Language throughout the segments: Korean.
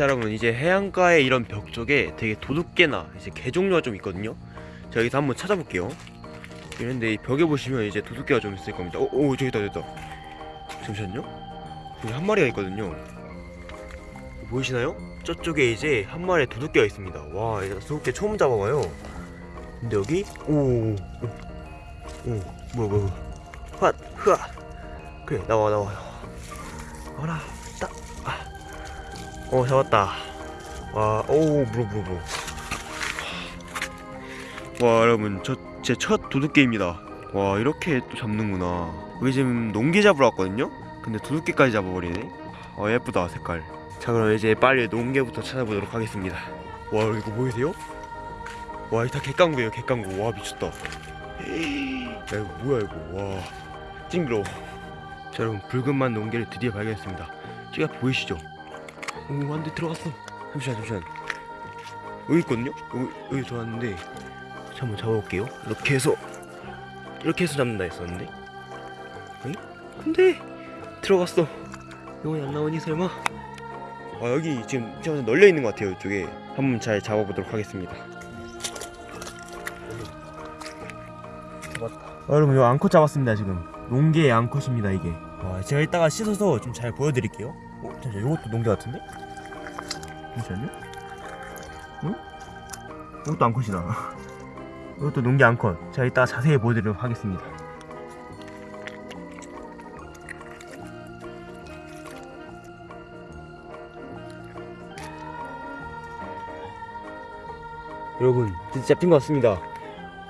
자 여러분 이제 해안가의 이런 벽 쪽에 되게 도둑개나 이제 개 종류가 좀 있거든요. 자 여기서 한번 찾아볼게요. 이런데 이 벽에 보시면 이제 도둑개가 좀 있을 겁니다. 오, 오 저기 있다 저기 있다. 잠시만요. 여기 한 마리가 있거든요. 보이시나요? 저쪽에 이제 한 마리의 도둑개가 있습니다. 와 이제 도둑개 처음 잡아봐요. 근데 여기 오오오 오, 뭐야 뭐야. 핫 흐아. 그래 나와 나와. 나와라. 딱 어 잡았다. 와오 물어 물어 물어. 와 여러분 저 제 첫 도둑개입니다. 와 이렇게 또 잡는구나. 여기 지금 농개 잡으러 왔거든요? 근데 도둑개까지 잡아버리네. 아 예쁘다 색깔. 자 그럼 이제 빨리 농개부터 찾아보도록 하겠습니다. 와 이거 보이세요? 와 이거 다 갯강구예요 갯강구. 와 미쳤다. 야 이거 뭐야 이거? 와 찡그러워. 자 여러분 붉은만 농개를 드디어 발견했습니다. 앞에 보이시죠? 오 안돼 들어갔어. 잠시만 잠시만. 여기 있거든요? 여기, 여기 들어왔는데 자 한번 잡아볼게요. 이렇게 해서 이렇게 해서 잡는다 했었는데. 에이? 근데 들어갔어. 영혼이 안 나오니 설마? 아 여기 지금 좀 널려 있는 것 같아요 이쪽에. 한번 잘 잡아보도록 하겠습니다. 잡았다. 아, 여러분 이거 앙컷 잡았습니다 지금. 농개의 앙컷입니다 이게. 와 제가 이따가 씻어서 좀 잘 보여드릴게요 어? 잠시만 이것도 농개 같은데? 잠시만요 응? 이것도 앙컷이다 이것도 농개 앙컷 제가 이따가 자세히 보여드리도록 하겠습니다 여러분 진짜 잡힌 것 같습니다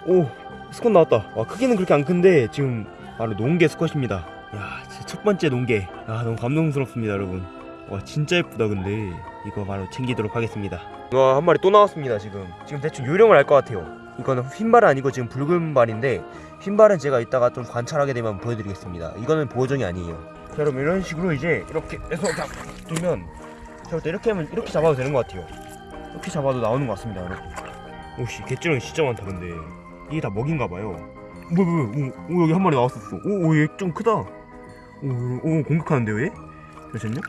오 스컷 나왔다 와 크기는 그렇게 안 큰데 지금 바로 농개 스컷입니다 야 진짜 첫 번째 농개 아 너무 감동스럽습니다 여러분. 와 진짜 예쁘다 근데. 이거 바로 챙기도록 하겠습니다. 와 한 마리 또 나왔습니다 지금. 지금 대충 요령을 알 것 같아요. 이거는 흰발은 아니고 지금 붉은 발인데 흰발은 제가 이따가 좀 관찰하게 되면 보여드리겠습니다. 이거는 보호종이 아니에요. 자 여러분 이런 식으로 이제 이렇게 해서 딱 두면 저때 이렇게 하면 이렇게 잡아도 되는 것 같아요. 이렇게 잡아도 나오는 것 같습니다 여러분. 오씨 개찌렁이 진짜 많다 근데. 이게 다 먹인가 봐요. 뭐야 오, 오 여기 한 마리 나왔었어. 오얘 좀 크다 오, 오 공격하는데요 얘? 잠시만요.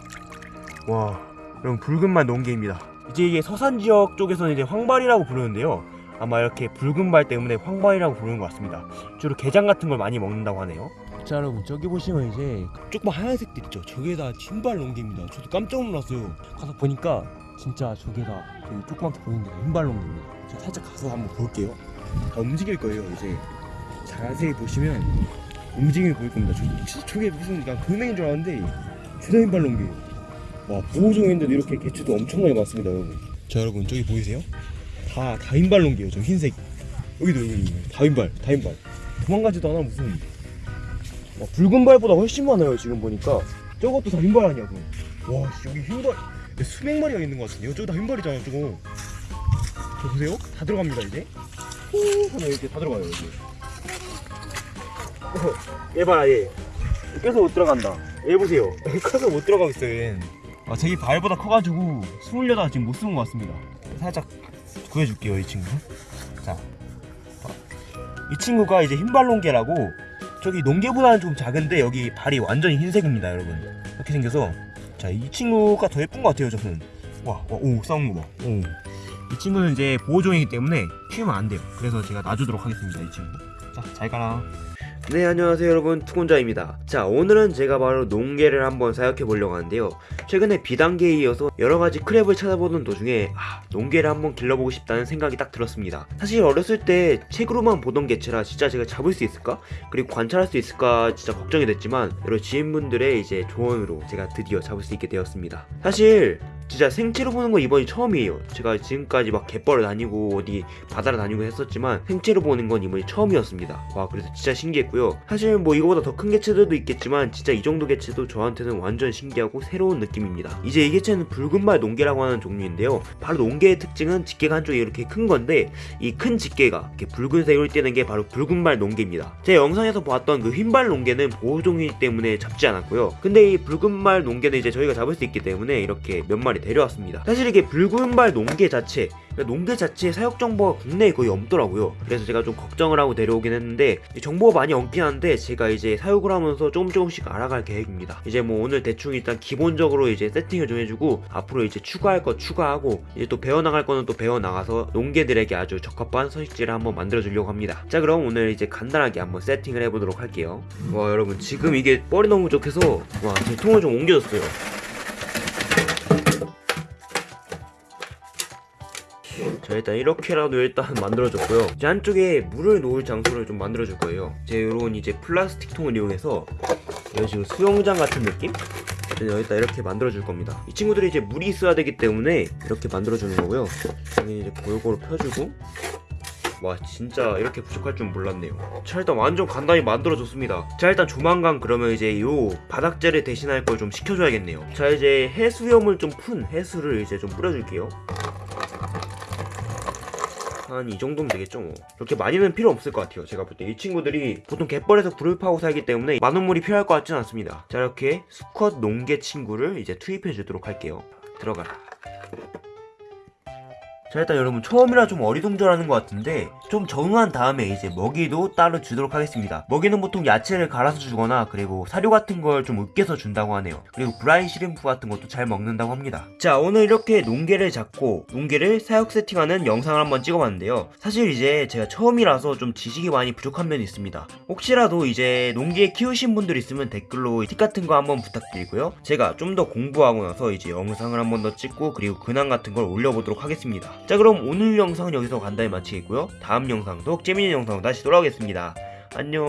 와 여러분 붉은말 농개입니다. 이제 이게 서산 지역 쪽에서는 이제 황발이라고 부르는데요. 아마 이렇게 붉은 발 때문에 황발이라고 부르는 것 같습니다. 주로 게장 같은 걸 많이 먹는다고 하네요. 자 여러분 저기 보시면 이제 조금 하얀색들 있죠? 저게 다 흰발 농개입니다. 저도 깜짝 놀랐어요. 가서 보니까 진짜 저게 다 되게 조그맣게 보이는데 흰발 농개입니다. 살짝 가서 한번 볼게요. 다 움직일 거예요 이제. 자세히 보시면 움직임이 보일 겁니다. 저, 저게 무슨 그냥 돌멩이인 줄 알았는데 주다 흰발 농개예요 와 보호종인데도 이렇게 개체도 엄청나게 많습니다 여러분. 자 여러분 저기 보이세요? 다, 다 흰발 농개예요 저 흰색. 여기도 여기 다 흰발 다 흰발. 도망가지도 않아 무슨. 와, 붉은 발보다 훨씬 많아요 지금 보니까. 저것도 다 흰발 아니야 그럼. 와 씨, 여기 흰발. 수백 마리가 있는 것 같은데요? 저거 다 흰발이잖아 저거. 저 보세요. 다 들어갑니다 이제. 후 하나 이렇게 다 들어가요 여기. 어, 얘 봐라 얘. 껴서 못 들어간다. 얘 보세요. 껴서 못 들어가겠어요 얘는. 아 자기 발보다 커가지고 숨으려다가 지금 못 숨은 것 같습니다. 살짝 구해줄게요 이 친구. 자, 이 친구가 이제 흰발농개라고 저기 농개보다는 좀 작은데 여기 발이 완전히 흰색입니다 여러분. 이렇게 생겨서. 자 이 친구가 더 예쁜 것 같아요 저는. 와와오 싸운 거 봐. 오. 이 친구는 이제 보호종이기 때문에 키우면 안 돼요. 그래서 제가 놔주도록 하겠습니다 이 친구. 자 잘 가라 네 안녕하세요 여러분. 투곤자입니다. 자 오늘은 제가 바로 농개를 한번 사육해 보려고 하는데요. 최근에 비단계에 이어서 여러가지 크랩을 찾아보는 도중에 아, 농개를 한번 길러보고 싶다는 생각이 딱 들었습니다. 사실 어렸을 때 책으로만 보던 개체라 진짜 제가 잡을 수 있을까? 그리고 관찰할 수 있을까 진짜 걱정이 됐지만 여러 지인분들의 이제 조언으로 제가 드디어 잡을 수 있게 되었습니다. 사실 진짜 생체로 보는 건 이번이 처음이에요. 제가 지금까지 막 갯벌을 다니고 어디 바다를 다니고 했었지만 생체로 보는 건 이번이 처음이었습니다. 와 그래서 진짜 신기했고요. 사실 뭐 이거보다 더 큰 개체들도 있겠지만 진짜 이 정도 개체도 저한테는 완전 신기하고 새로운 느낌입니다. 이제 이 개체는 붉은발 농개라고 하는 종류인데요. 바로 농개의 특징은 집게가 한쪽이 이렇게 큰 건데 이 큰 집게가 이렇게 붉은색으로 띄는 게 바로 붉은발 농개입니다. 제 영상에서 보았던 그 흰발 농개는 보호종이기 때문에 잡지 않았고요. 근데 이 붉은발 농개는 이제 저희가 잡을 수 있기 때문에 이렇게 몇 마리 데려왔습니다. 사실 이게 붉은발 농계 자체 그러니까 농계 자체의 사육 정보가 국내에 거의 없더라고요. 그래서 제가 좀 걱정을 하고 데려오긴 했는데 이 정보가 많이 없긴 한데 제가 이제 사육을 하면서 조금 조금씩 알아갈 계획입니다. 이제 뭐 오늘 대충 일단 기본적으로 이제 세팅을 좀 해주고 앞으로 이제 추가할 거 추가하고 이제 또 배워나갈 거는 또 배워나가서 농계들에게 아주 적합한 서식지를 한번 만들어 주려고 합니다. 자 그럼 오늘 이제 간단하게 한번 세팅을 해보도록 할게요. 와 여러분 지금 이게 뻘이 너무 부족해서 와제 통을 좀 옮겨줬어요. 자 일단 이렇게라도 일단 만들어줬고요. 이제 한쪽에 물을 놓을 장소를 좀 만들어줄 거예요. 이제 요런 이제 플라스틱 통을 이용해서 이런 식으로 수영장 같은 느낌? 여기다 이렇게 만들어줄 겁니다. 이 친구들이 이제 물이 있어야 되기 때문에 이렇게 만들어주는 거고요. 여기 이제 골고루 펴주고. 와 진짜 이렇게 부족할 줄 몰랐네요. 자 일단 완전 간단히 만들어줬습니다. 자 일단 조만간 그러면 이제 요 바닥재를 대신할 걸 좀 시켜줘야겠네요. 자 이제 해수염을 좀 푼 해수를 이제 좀 뿌려줄게요 한 이 정도면 되겠죠 뭐. 그렇게 많이는 필요 없을 것 같아요 제가 볼 때. 이 친구들이 보통 갯벌에서 불을 파고 살기 때문에 많은 물이 필요할 것 같지는 않습니다. 자 이렇게 수컷 농개 친구를 이제 투입해 주도록 할게요. 들어가라 자 일단 여러분 처음이라 좀 어리둥절하는 것 같은데 좀 적응한 다음에 이제 먹이도 따로 주도록 하겠습니다. 먹이는 보통 야채를 갈아서 주거나 그리고 사료 같은 걸 좀 으깨서 준다고 하네요. 그리고 브라인 시림프 같은 것도 잘 먹는다고 합니다. 자 오늘 이렇게 농개를 잡고 농개를 사육 세팅하는 영상을 한번 찍어봤는데요. 사실 이제 제가 처음이라서 좀 지식이 많이 부족한 면이 있습니다. 혹시라도 이제 농개 키우신 분들 있으면 댓글로 팁 같은 거 한번 부탁드리고요. 제가 좀 더 공부하고 나서 이제 영상을 한번 더 찍고 그리고 근황 같은 걸 올려보도록 하겠습니다 자 그럼 오늘 영상은 여기서 간단히 마치겠고요. 다음 영상도 재밌는 영상으로 다시 돌아오겠습니다. 안녕